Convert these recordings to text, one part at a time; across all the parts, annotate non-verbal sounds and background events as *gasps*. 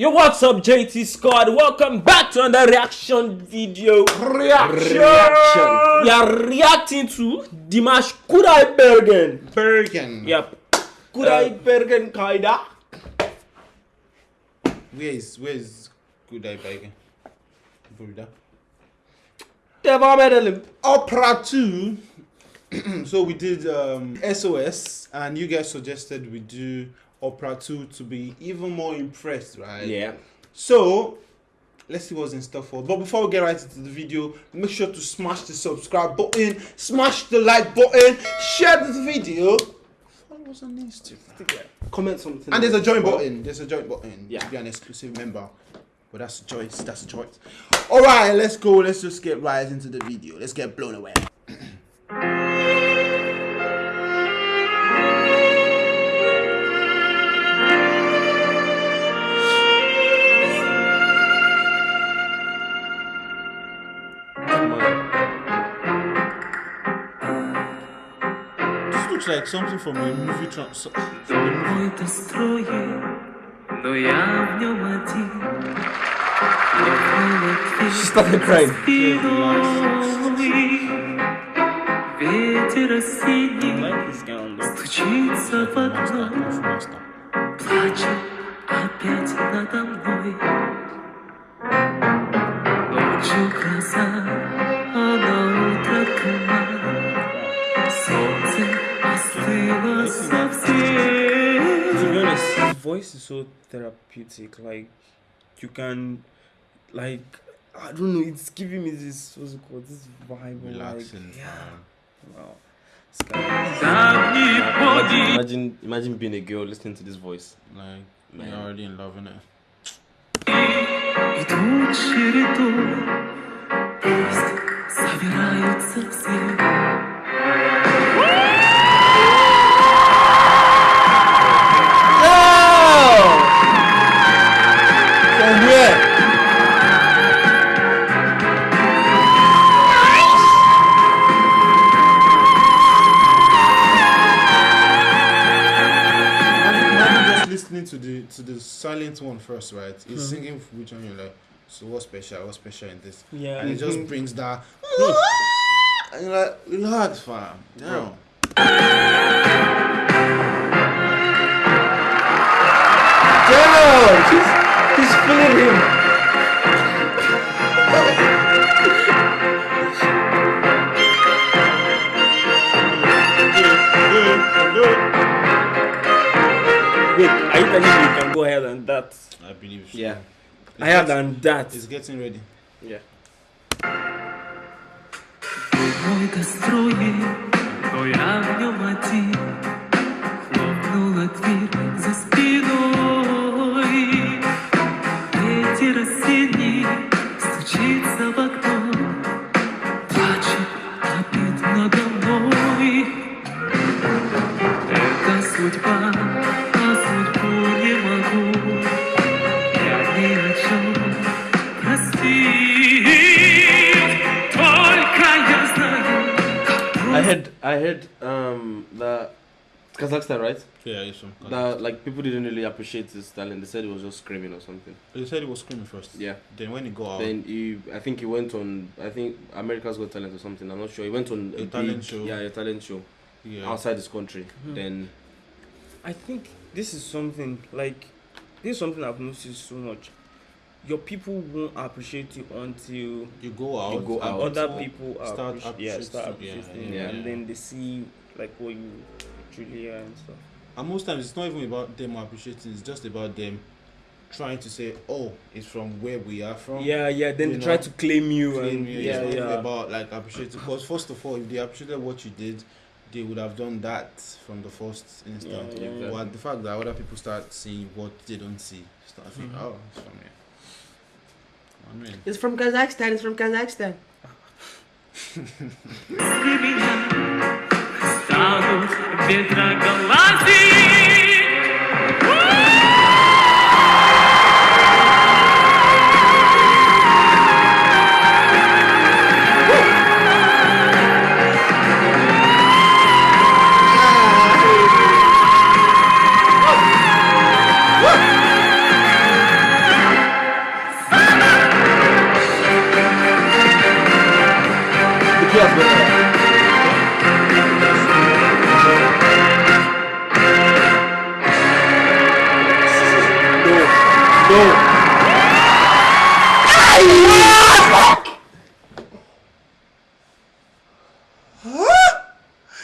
Yo, what's up, JT Squad? Welcome back to another reaction video. Reaction. Reaction. We are reacting to Dimash Kudai Bergen. Bergen. Yep. Kudai Bergen Kaida. Where is where is Kudai Bergen? Buddha. Deva Medalim. Opera 2. *clears throat* so we did um, SOS and you guys suggested we do Opera 2 to be even more impressed, right? Yeah. So let's see what's in store for. But before we get right into the video, make sure to smash the subscribe button, smash the like button, share this video. Follow us on Instagram. Comment something. And there's a join button. There's a join button. Yeah. To be an exclusive member. But that's a choice. That's a choice. Alright, let's go. Let's just get right into the video. Let's get blown away. Looks like something from a movie. Trans- from a movie. Но я в нем один. She started crying. Ветер осенний стучится в окно, плачет опять надо мной. Ночью гроза, voice is so therapeutic. Like, you can, like, I don't know, it's giving me this, what's it called, this vibe. of, Relaxing. Like, yeah. um, Wow. This guy- Давний подвиг. Imagine, imagine being a girl listening to this voice. Like, Man. you're already in love, innit? Идут чередой, пусть собираются все. Silent one first, right? He's hmm. singing which one you're like, so what's special? What's special in this? Yeah. And it just hmm. brings that hmm. ah! and you're like, relax, fam. Damn. Damn! He's, he's feeling him. Wait, are you telling me you can go ahead and that? I believe so. Yeah. It's Higher getting- than that. It's getting ready. Yeah. Мой-то строит, но я в нем один. Хлопнула дверь had I had um the Kazakhstan, right? Yeah, yes, from That like people didn't really appreciate his talent. They said he was just screaming or something. They said he was screaming first. Yeah. Then when he got out, then he I think he went on I think America's Got Talent or something. I'm not sure. He went on a, a talent big, show. Yeah, a talent show. Yeah. Outside his country. Mm-hmm. Then. I think this is something like this is something I've noticed so much. Your people won't appreciate you until you go out. you go and out. Other people people start appreciate, yeah, start appreciating- appreciating, yeah, you, and then they see like what you truly are and stuff. And most times it's not even about them appreciating. It's just about them trying to say, "Oh, it's from where we are from." Yeah, yeah. Then you they try to claim you Claim and you. yeah, it's not even yeah. about like appreciating. Because first of all, if they appreciated what you did, they would have done that from the first instant. Yeah, yeah, But the fact that other people start seeing what they don't see, start thinking, Mhm. "Oh, it's from here." I mean, It's from Kazakhstan. It's from Kazakhstan. Если меня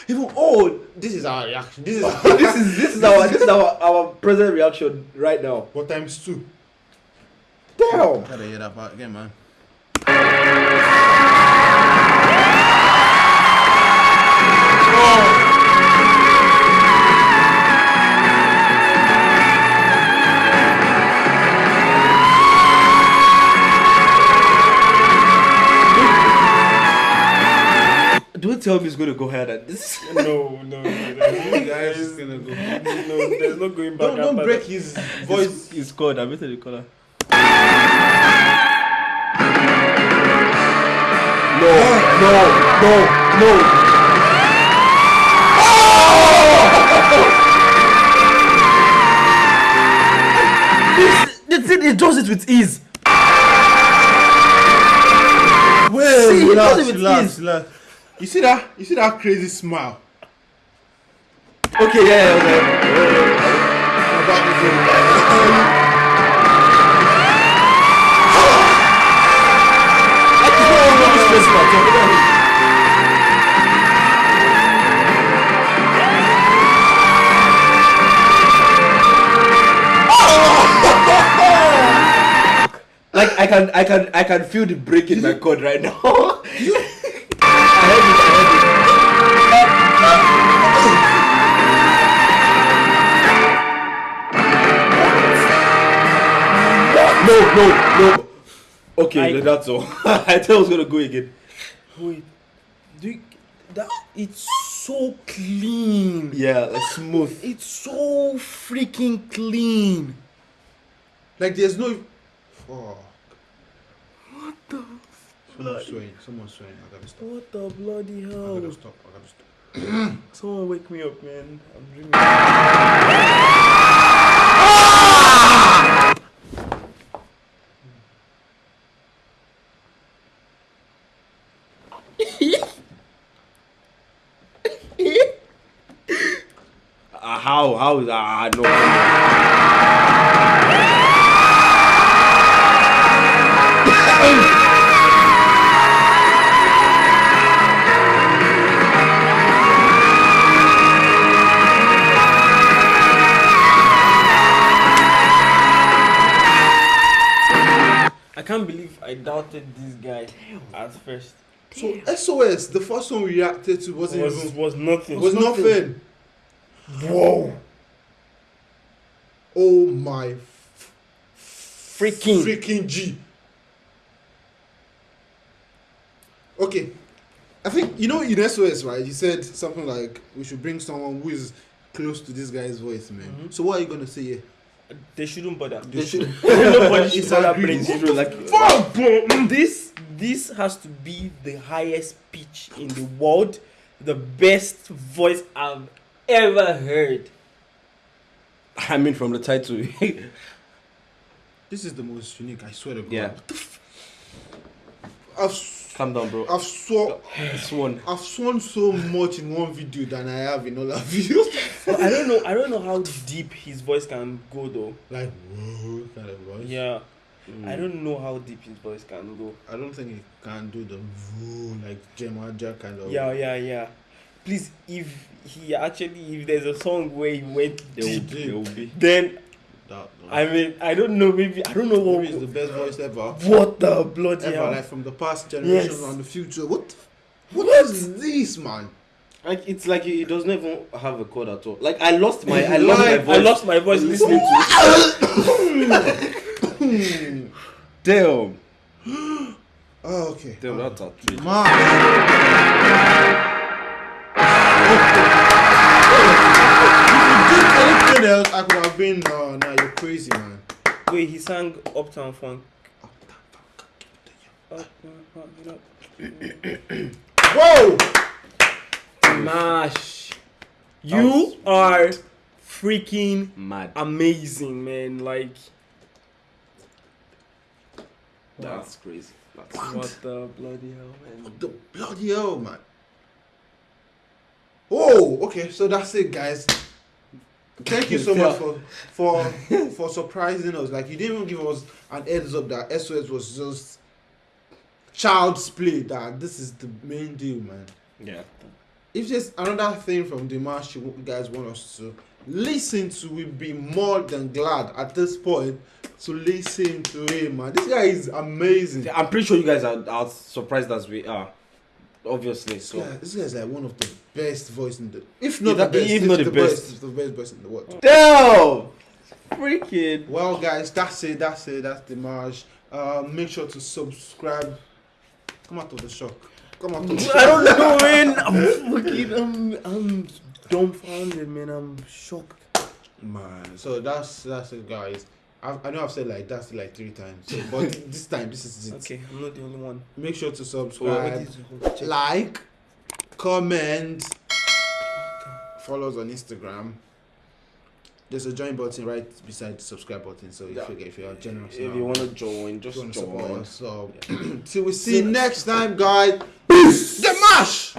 Even oh, this is our reaction. This is *laughs* this is this is our this is our our present reaction right now. what times two. Damn. Gotta hear that part again, man. Tell me it's going to go higher than *laughs* this. No, no, no. You guys *laughs* is gonna go. no, there's no going back. Don't don't break that. his voice. It's called. I better the color. No, no, no, no. *laughs* This, the thing, it does it with ease. Well, See, he relax, does it with relax, ease. relax. You see that? You see that crazy smile? Okay, yeah, yeah. Like I can, I can, I can feel the break in my cord right now. *laughs* No, no, no. Okay, I- that's all. *laughs* I thought I was gonna go again. Wait, do you, that it's so clean. Yeah, like smooth. It's so freaking clean. Like there's no. Fuck. What the? Someone's swearing. Someone's swearing. I gotta stop. What the bloody hell? I gotta stop. I gotta stop. *clears throat* Someone wake me up, man. I'm dreaming. Uh, how? How? is Ah, no. *laughs* I doubted this guy at first. So SOS, the first one we reacted to wasn't was even, was nothing. was nothing. Whoa. Oh my freaking. freaking G. Okay. I think you know in SOS, right? You said something like we should bring someone who is close to this guy's voice, man. Mhm. So what are you gonna say here? They shouldn't bother. They should *laughs* Nobody should It's bother playing zero. Like this, this has to be the highest pitch in the world, the best voice I've ever heard. I mean, from the title. This is the most unique. I swear to God. yeah. I've s- Calm down, bro. I've sworn *sighs* This one. I've sworn so much in one video than I have in all our *laughs* videos. But I don't know. I don't know how deep his voice can go though. like whoa kind of voice. Yeah, Mm. I don't know how deep his voice can go. I don't think he can do the woo like Jemaja kind of. Yeah, yeah, yeah. Please, if he actually, if there's a song where he went There will, deep, there will be. then That, I mean, I don't know. Maybe I don't know what. maybe it's the best voice ever. What the bloody Ever hell? like from the past generation Yes. and the future. What? What is this, man? Like it's like it doesn't even have a chord at all. Like I lost my, I lost my voice. I lost my voice listening to it. *coughs* Damn. Oh, *gasps* okay. Damn, ah. that's a treat. Man. *laughs* If you did anything else, I could have been. No, no, you're crazy, man. Wait, he sang Uptown Funk. Uptown Funk, you know. Whoa! Smash. You are freaking Mad. amazing, man. Like, That's crazy. That's what the bloody hell, man? What the bloody hell, man? Oh, okay. So that's it, guys. Thank you so much for for for surprising us. Like you didn't even give us an heads up that SOS was just child's play. That this is the main deal, man. Yeah. If there's another thing from Dimash you you guys want us to listen to, we'd be more than glad at this point to listen to him, man. This guy is amazing. I'm pretty sure you guys are as surprised as we are. Obviously, so. Yeah, this guy is like one of the best voice in the, if Yeah, not that- the best, if if not the the best. best, the best voice in the world. Damn! Freaking. Well, guys, that's it. That's it. That's Dimash. Uh, make sure to subscribe. Come out of the shock. Come out of the shock. I don't know, man. *laughs* I'm fucking. I'm. I'm dumbfounded, man. I'm shocked. Man, so that's that's it, guys. I, I know I've said like that's like three times, so, but *laughs* this time this is it. Okay, I'm not the only one. Make sure to subscribe, is the whole check? like, comment, follow us on Instagram. There's a join button right beside the subscribe button. So if Yeah. you if you're generous, If you want to join, just you want support join. us. So *clears throat* till we see you next time, guys. Peace. The mash.